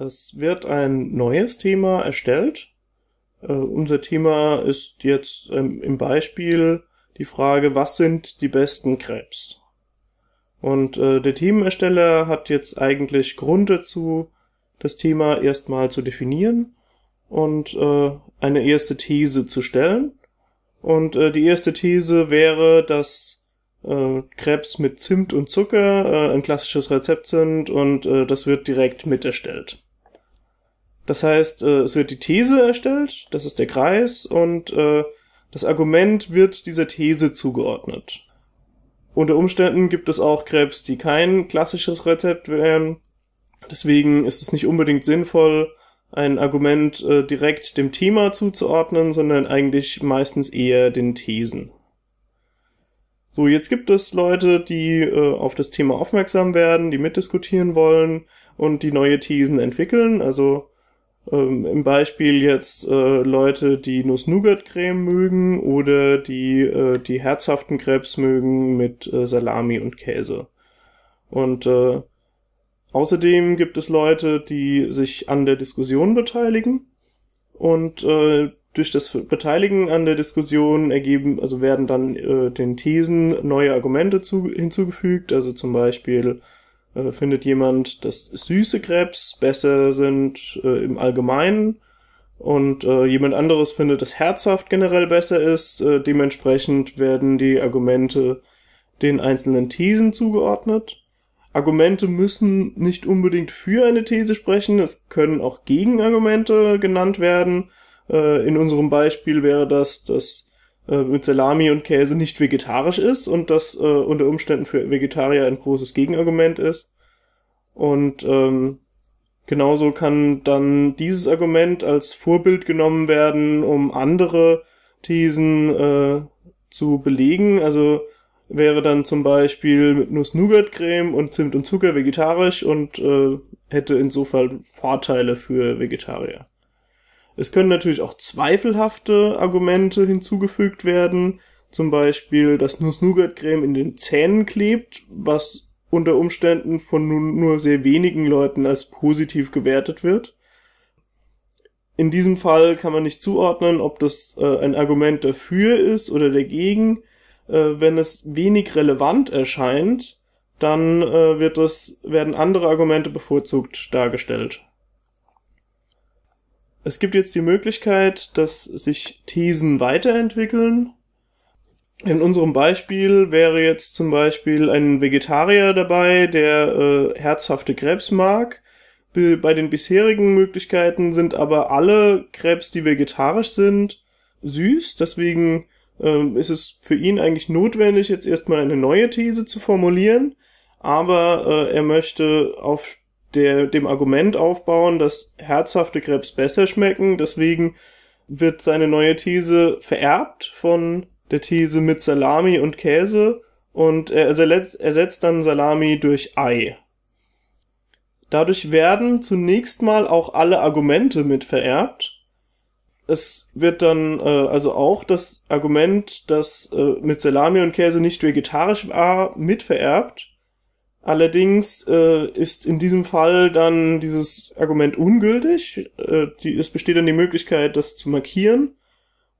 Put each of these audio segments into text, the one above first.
Es wird ein neues Thema erstellt. Äh, unser Thema ist jetzt ähm, im Beispiel die Frage, was sind die besten Krebs? Und äh, der Themenersteller hat jetzt eigentlich Grund dazu, das Thema erstmal zu definieren und äh, eine erste These zu stellen. Und äh, die erste These wäre, dass äh, Krebs mit Zimt und Zucker äh, ein klassisches Rezept sind und äh, das wird direkt miterstellt. Das heißt, äh, es wird die These erstellt, das ist der Kreis, und äh, das Argument wird dieser These zugeordnet. Unter Umständen gibt es auch Krebs, die kein klassisches Rezept wären. Deswegen ist es nicht unbedingt sinnvoll, ein Argument äh, direkt dem Thema zuzuordnen, sondern eigentlich meistens eher den Thesen. So, jetzt gibt es Leute, die äh, auf das Thema aufmerksam werden, die mitdiskutieren wollen und die neue Thesen entwickeln. Also ähm, Im Beispiel jetzt äh, Leute, die Nuss-Nougat-Creme mögen oder die äh, die herzhaften Krebs mögen mit äh, Salami und Käse. Und äh, außerdem gibt es Leute, die sich an der Diskussion beteiligen und äh, durch das Beteiligen an der Diskussion ergeben, also werden dann äh, den Thesen neue Argumente zu, hinzugefügt, also zum Beispiel äh, findet jemand, dass süße Krebs besser sind äh, im Allgemeinen und äh, jemand anderes findet, dass herzhaft generell besser ist. Äh, dementsprechend werden die Argumente den einzelnen Thesen zugeordnet. Argumente müssen nicht unbedingt für eine These sprechen, es können auch Gegenargumente genannt werden. Äh, in unserem Beispiel wäre das, dass äh, mit Salami und Käse nicht vegetarisch ist und das äh, unter Umständen für Vegetarier ein großes Gegenargument ist. Und ähm, genauso kann dann dieses Argument als Vorbild genommen werden, um andere Thesen äh, zu belegen. Also wäre dann zum Beispiel mit Nuss-Nougat-Creme und Zimt und Zucker vegetarisch und äh, hätte insofern Vorteile für Vegetarier. Es können natürlich auch zweifelhafte Argumente hinzugefügt werden, zum Beispiel, dass Nuss-Nougat-Creme in den Zähnen klebt, was unter Umständen von nur sehr wenigen Leuten als positiv gewertet wird. In diesem Fall kann man nicht zuordnen, ob das äh, ein Argument dafür ist oder dagegen. Äh, wenn es wenig relevant erscheint, dann äh, wird es, werden andere Argumente bevorzugt dargestellt. Es gibt jetzt die Möglichkeit, dass sich Thesen weiterentwickeln. In unserem Beispiel wäre jetzt zum Beispiel ein Vegetarier dabei, der äh, herzhafte Krebs mag. Bei den bisherigen Möglichkeiten sind aber alle Krebs, die vegetarisch sind, süß. Deswegen äh, ist es für ihn eigentlich notwendig, jetzt erstmal eine neue These zu formulieren. Aber äh, er möchte auf der, dem Argument aufbauen, dass herzhafte Krebs besser schmecken. Deswegen wird seine neue These vererbt von der These mit Salami und Käse und er ersetzt, ersetzt dann Salami durch Ei. Dadurch werden zunächst mal auch alle Argumente mit vererbt. Es wird dann äh, also auch das Argument, dass äh, mit Salami und Käse nicht vegetarisch war, mit vererbt. Allerdings äh, ist in diesem Fall dann dieses Argument ungültig. Äh, die, es besteht dann die Möglichkeit, das zu markieren.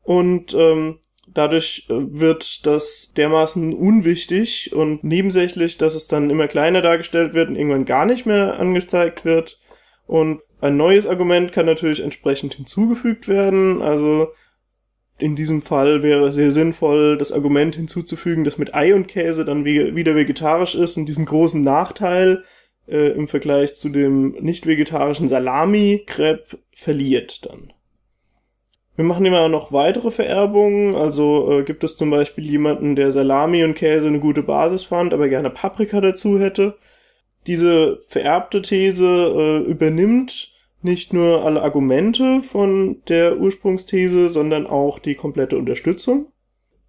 Und ähm, dadurch äh, wird das dermaßen unwichtig und nebensächlich, dass es dann immer kleiner dargestellt wird und irgendwann gar nicht mehr angezeigt wird. Und ein neues Argument kann natürlich entsprechend hinzugefügt werden. Also in diesem Fall wäre sehr sinnvoll, das Argument hinzuzufügen, dass mit Ei und Käse dann wieder vegetarisch ist und diesen großen Nachteil äh, im Vergleich zu dem nicht vegetarischen Salami-Crepe verliert dann. Wir machen immer noch weitere Vererbungen, also äh, gibt es zum Beispiel jemanden, der Salami und Käse eine gute Basis fand, aber gerne Paprika dazu hätte. Diese vererbte These äh, übernimmt nicht nur alle Argumente von der Ursprungsthese, sondern auch die komplette Unterstützung.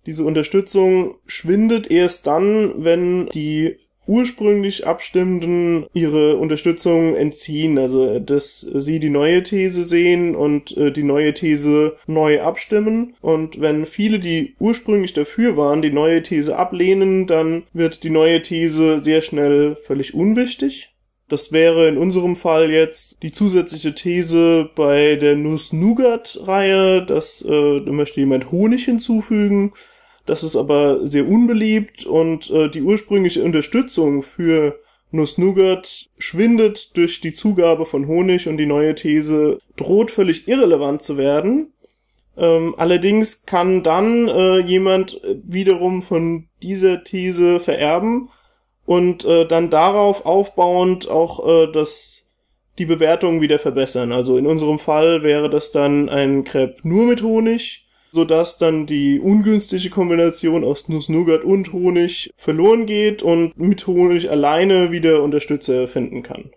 Diese Unterstützung schwindet erst dann, wenn die ursprünglich Abstimmenden ihre Unterstützung entziehen, also dass sie die neue These sehen und äh, die neue These neu abstimmen. Und wenn viele, die ursprünglich dafür waren, die neue These ablehnen, dann wird die neue These sehr schnell völlig unwichtig. Das wäre in unserem Fall jetzt die zusätzliche These bei der Nuss-Nougat-Reihe, dass äh, da möchte jemand Honig hinzufügen. Das ist aber sehr unbeliebt und äh, die ursprüngliche Unterstützung für Nuss-Nougat schwindet durch die Zugabe von Honig und die neue These droht völlig irrelevant zu werden. Ähm, allerdings kann dann äh, jemand wiederum von dieser These vererben und äh, dann darauf aufbauend auch äh, das die Bewertung wieder verbessern. Also in unserem Fall wäre das dann ein Crepe nur mit Honig, so dass dann die ungünstige Kombination aus Nuss-Nougat und Honig verloren geht und mit Honig alleine wieder Unterstützer finden kann.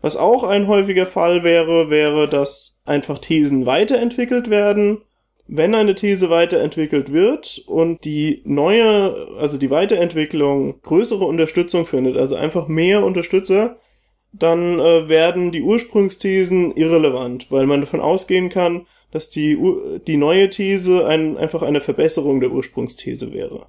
Was auch ein häufiger Fall wäre, wäre, dass einfach Thesen weiterentwickelt werden wenn eine These weiterentwickelt wird und die neue, also die Weiterentwicklung größere Unterstützung findet, also einfach mehr Unterstützer, dann äh, werden die Ursprungsthesen irrelevant, weil man davon ausgehen kann, dass die, die neue These ein, einfach eine Verbesserung der Ursprungsthese wäre.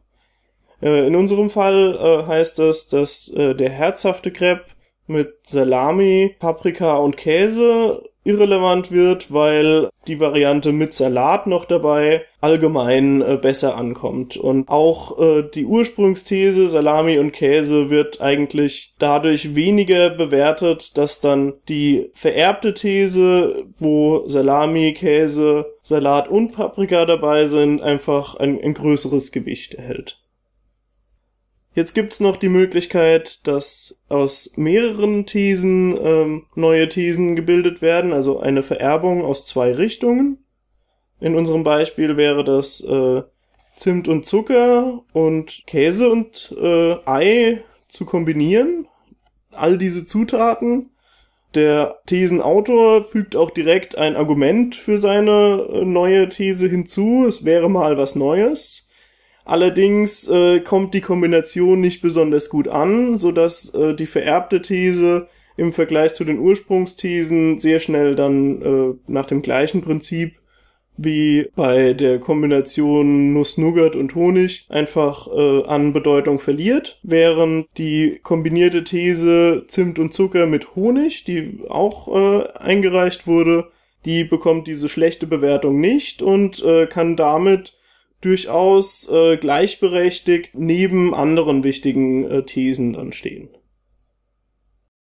Äh, in unserem Fall äh, heißt das, dass äh, der herzhafte Crepe mit Salami, Paprika und Käse irrelevant wird, weil die Variante mit Salat noch dabei allgemein äh, besser ankommt. Und auch äh, die Ursprungsthese Salami und Käse wird eigentlich dadurch weniger bewertet, dass dann die vererbte These, wo Salami, Käse, Salat und Paprika dabei sind, einfach ein, ein größeres Gewicht erhält. Jetzt gibt's noch die Möglichkeit, dass aus mehreren Thesen ähm, neue Thesen gebildet werden, also eine Vererbung aus zwei Richtungen. In unserem Beispiel wäre das äh, Zimt und Zucker und Käse und äh, Ei zu kombinieren. All diese Zutaten. Der Thesenautor fügt auch direkt ein Argument für seine äh, neue These hinzu. Es wäre mal was Neues. Allerdings äh, kommt die Kombination nicht besonders gut an, so dass äh, die vererbte These im Vergleich zu den Ursprungsthesen sehr schnell dann äh, nach dem gleichen Prinzip wie bei der Kombination Nuss-Nougat und Honig einfach äh, an Bedeutung verliert, während die kombinierte These Zimt und Zucker mit Honig, die auch äh, eingereicht wurde, die bekommt diese schlechte Bewertung nicht und äh, kann damit durchaus äh, gleichberechtigt neben anderen wichtigen äh, Thesen dann stehen.